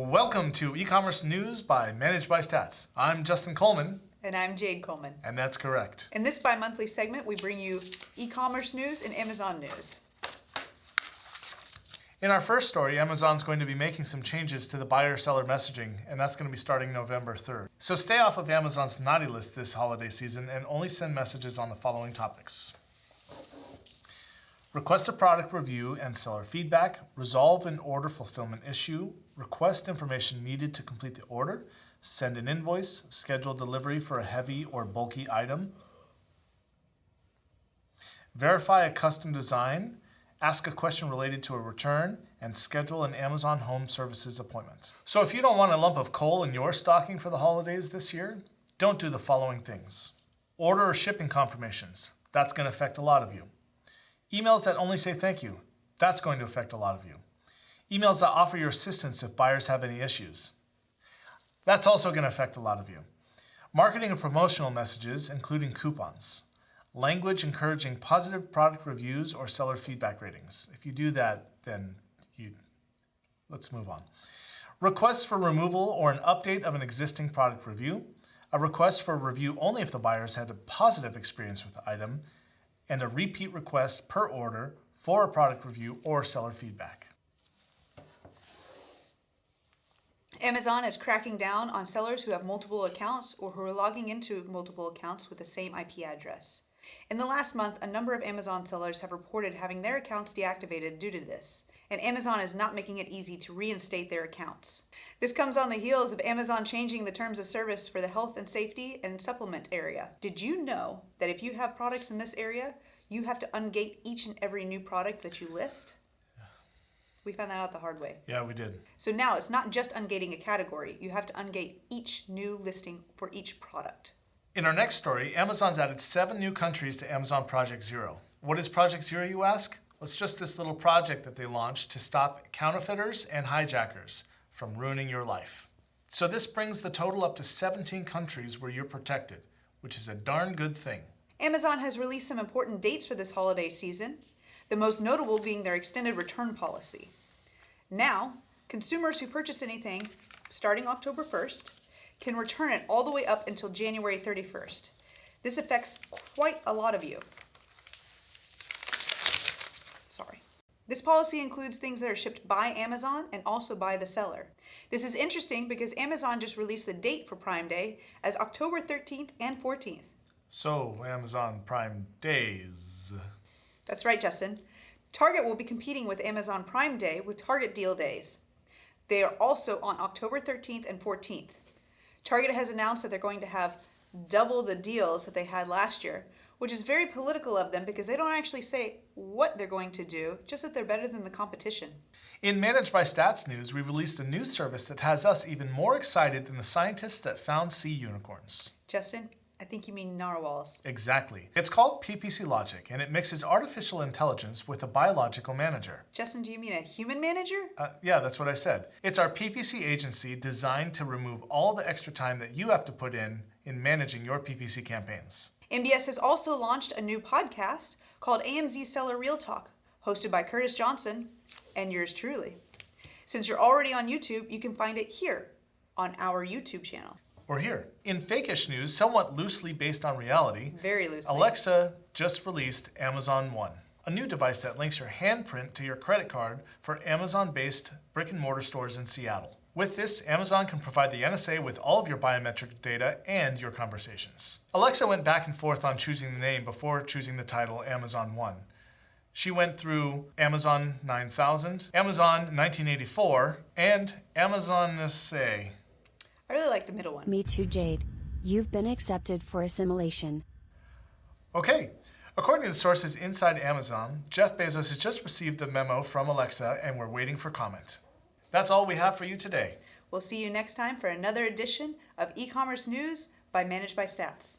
Welcome to e-commerce news by Managed by Stats. I'm Justin Coleman, And I'm Jade Coleman. and that's correct. In this bi-monthly segment, we bring you e-commerce news and Amazon news. In our first story, Amazon's going to be making some changes to the buyer-seller messaging, and that's going to be starting November 3rd. So stay off of Amazon's naughty list this holiday season and only send messages on the following topics. Request a product review and seller feedback, resolve an order fulfillment issue, request information needed to complete the order, send an invoice, schedule delivery for a heavy or bulky item, verify a custom design, ask a question related to a return, and schedule an Amazon Home Services appointment. So if you don't want a lump of coal in your stocking for the holidays this year, don't do the following things. Order or shipping confirmations. That's going to affect a lot of you. Emails that only say thank you. That's going to affect a lot of you. Emails that offer your assistance if buyers have any issues. That's also going to affect a lot of you. Marketing and promotional messages, including coupons. Language encouraging positive product reviews or seller feedback ratings. If you do that, then you, let's move on. Requests for removal or an update of an existing product review. A request for review only if the buyers had a positive experience with the item and a repeat request per order for a product review or seller feedback. Amazon is cracking down on sellers who have multiple accounts or who are logging into multiple accounts with the same IP address. In the last month, a number of Amazon sellers have reported having their accounts deactivated due to this, and Amazon is not making it easy to reinstate their accounts. This comes on the heels of Amazon changing the terms of service for the health and safety and supplement area. Did you know that if you have products in this area, you have to ungate each and every new product that you list? We found that out the hard way. Yeah, we did. So now it's not just ungating a category, you have to ungate each new listing for each product. In our next story, Amazon's added seven new countries to Amazon Project Zero. What is Project Zero, you ask? It's just this little project that they launched to stop counterfeiters and hijackers from ruining your life. So this brings the total up to 17 countries where you're protected, which is a darn good thing. Amazon has released some important dates for this holiday season, the most notable being their extended return policy. Now, consumers who purchase anything starting October 1st can return it all the way up until January 31st. This affects quite a lot of you. This policy includes things that are shipped by Amazon and also by the seller. This is interesting because Amazon just released the date for Prime Day as October 13th and 14th. So, Amazon Prime Days. That's right, Justin. Target will be competing with Amazon Prime Day with Target Deal Days. They are also on October 13th and 14th. Target has announced that they're going to have double the deals that they had last year, which is very political of them because they don't actually say what they're going to do, just that they're better than the competition. In Managed by Stats News, we released a new service that has us even more excited than the scientists that found sea unicorns. Justin, I think you mean narwhals. Exactly. It's called PPC Logic, and it mixes artificial intelligence with a biological manager. Justin, do you mean a human manager? Uh, yeah, that's what I said. It's our PPC agency designed to remove all the extra time that you have to put in in managing your PPC campaigns. MBS has also launched a new podcast called AMZ Seller Real Talk, hosted by Curtis Johnson and yours truly. Since you're already on YouTube, you can find it here on our YouTube channel. Or here. In fakeish news, somewhat loosely based on reality, Very loosely. Alexa just released Amazon One, a new device that links your handprint to your credit card for Amazon-based brick and mortar stores in Seattle. With this, Amazon can provide the NSA with all of your biometric data and your conversations. Alexa went back and forth on choosing the name before choosing the title Amazon One. She went through Amazon 9000, Amazon 1984, and Amazon NSA. I really like the middle one. Me too, Jade. You've been accepted for assimilation. Okay, according to sources inside Amazon, Jeff Bezos has just received the memo from Alexa and we're waiting for comment. That's all we have for you today. We'll see you next time for another edition of e-commerce news by Managed by Stats.